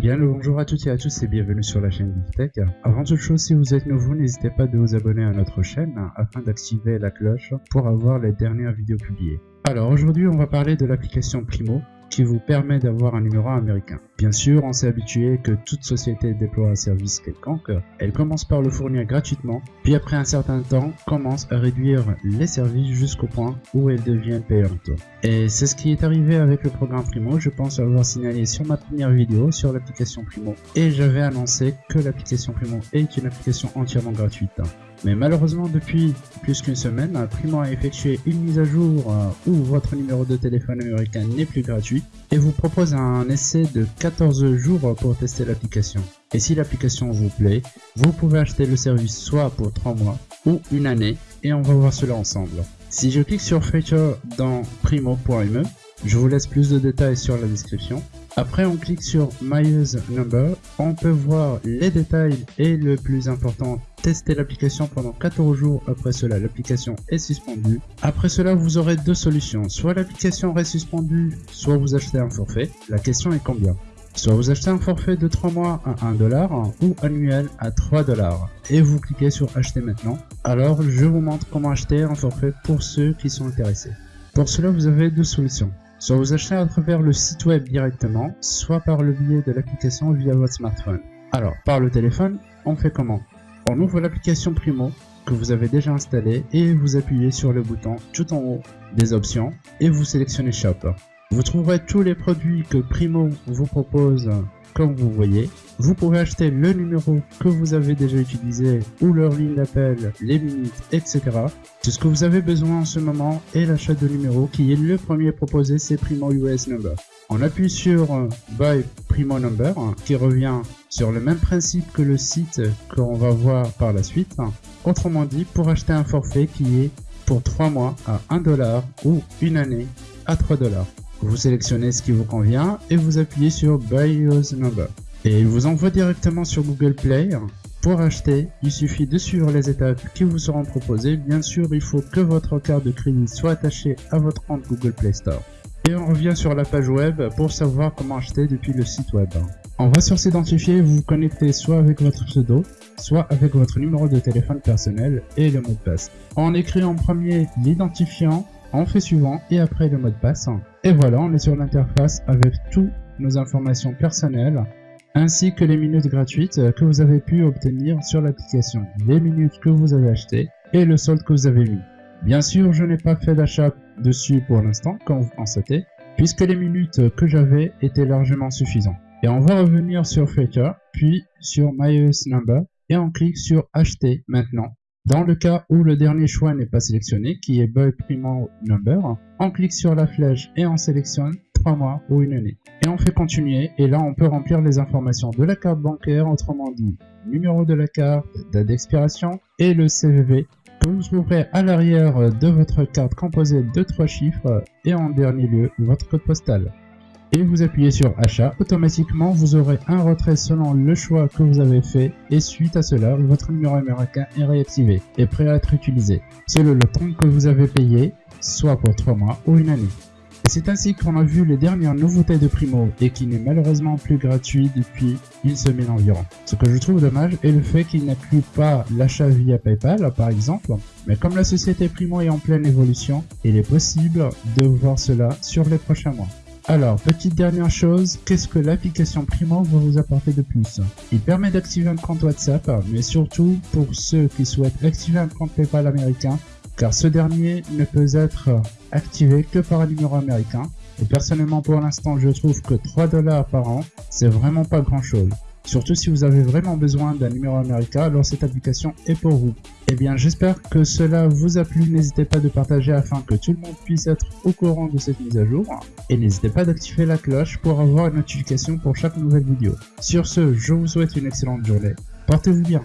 Bien le bonjour à toutes et à tous et bienvenue sur la chaîne Tech. Avant toute chose, si vous êtes nouveau, n'hésitez pas de vous abonner à notre chaîne afin d'activer la cloche pour avoir les dernières vidéos publiées. Alors aujourd'hui, on va parler de l'application Primo qui vous permet d'avoir un numéro américain. Bien sûr, on s'est habitué que toute société déploie un service quelconque, elle commence par le fournir gratuitement, puis après un certain temps, commence à réduire les services jusqu'au point où elle devient payante. Et c'est ce qui est arrivé avec le programme Primo, je pense avoir signalé sur ma première vidéo sur l'application Primo, et j'avais annoncé que l'application Primo est une application entièrement gratuite. Mais malheureusement, depuis plus qu'une semaine, Primo a effectué une mise à jour euh, où votre numéro de téléphone américain n'est plus gratuit et vous propose un essai de 14 jours pour tester l'application. Et si l'application vous plaît, vous pouvez acheter le service soit pour 3 mois ou une année et on va voir cela ensemble. Si je clique sur Feature dans primo.me, je vous laisse plus de détails sur la description. Après, on clique sur My Use Number. On peut voir les détails et le plus important, tester l'application pendant 14 jours. Après cela, l'application est suspendue. Après cela, vous aurez deux solutions. Soit l'application reste suspendue, soit vous achetez un forfait. La question est combien? Soit vous achetez un forfait de 3 mois à 1 dollar ou annuel à 3 dollars et vous cliquez sur acheter maintenant. Alors je vous montre comment acheter un forfait pour ceux qui sont intéressés. Pour cela vous avez deux solutions. Soit vous achetez à travers le site web directement, soit par le biais de l'application via votre smartphone. Alors, par le téléphone, on fait comment? On ouvre l'application Primo que vous avez déjà installée et vous appuyez sur le bouton tout en haut des options et vous sélectionnez Shop. Vous trouverez tous les produits que Primo vous propose comme vous voyez. Vous pouvez acheter le numéro que vous avez déjà utilisé ou leur ligne d'appel, les minutes, etc. Tout ce que vous avez besoin en ce moment est l'achat de numéro qui est le premier proposé, c'est Primo US Number. On appuie sur Buy Primo Number qui revient sur le même principe que le site qu'on va voir par la suite. Autrement dit, pour acheter un forfait qui est pour 3 mois à 1 dollar ou une année à 3 dollars. Vous sélectionnez ce qui vous convient et vous appuyez sur Buy Use Number. Et il vous envoie directement sur Google Play. Pour acheter, il suffit de suivre les étapes qui vous seront proposées. Bien sûr, il faut que votre carte de crédit soit attachée à votre compte Google Play Store. Et on revient sur la page web pour savoir comment acheter depuis le site web. On va sur s'identifier, vous vous connectez soit avec votre pseudo, soit avec votre numéro de téléphone personnel et le mot de passe. On écrit en premier l'identifiant, on fait suivant et après le mot de passe. Et voilà, on est sur l'interface avec toutes nos informations personnelles ainsi que les minutes gratuites que vous avez pu obtenir sur l'application, les minutes que vous avez achetées et le solde que vous avez mis. Bien sûr, je n'ai pas fait d'achat dessus pour l'instant, comme vous constatez, puisque les minutes que j'avais étaient largement suffisantes. Et on va revenir sur Flickr, puis sur My Number, et on clique sur Acheter maintenant. Dans le cas où le dernier choix n'est pas sélectionné, qui est Buy Primo Number, on clique sur la flèche et on sélectionne 3 mois ou une année. Et on fait continuer, et là on peut remplir les informations de la carte bancaire, autrement dit, numéro de la carte, date d'expiration et le CVV que vous trouverez à l'arrière de votre carte composée de trois chiffres et en dernier lieu votre code postal. Et vous appuyez sur achat, automatiquement vous aurez un retrait selon le choix que vous avez fait et suite à cela votre numéro américain est réactivé et prêt à être utilisé selon le temps que vous avez payé, soit pour 3 mois ou une année. C'est ainsi qu'on a vu les dernières nouveautés de Primo et qui n'est malheureusement plus gratuit depuis une semaine environ. Ce que je trouve dommage est le fait qu'il n'inclut pas l'achat via Paypal par exemple, mais comme la société Primo est en pleine évolution, il est possible de voir cela sur les prochains mois. Alors, petite dernière chose, qu'est-ce que l'application Primo va vous apporter de plus? Il permet d'activer un compte WhatsApp, mais surtout pour ceux qui souhaitent activer un compte PayPal américain, car ce dernier ne peut être activé que par un numéro américain. Et personnellement pour l'instant je trouve que 3 dollars par an c'est vraiment pas grand chose. Surtout si vous avez vraiment besoin d'un numéro américain, alors cette application est pour vous. Eh bien j'espère que cela vous a plu, n'hésitez pas de partager afin que tout le monde puisse être au courant de cette mise à jour. Et n'hésitez pas d'activer la cloche pour avoir une notification pour chaque nouvelle vidéo. Sur ce, je vous souhaite une excellente journée. Portez-vous bien.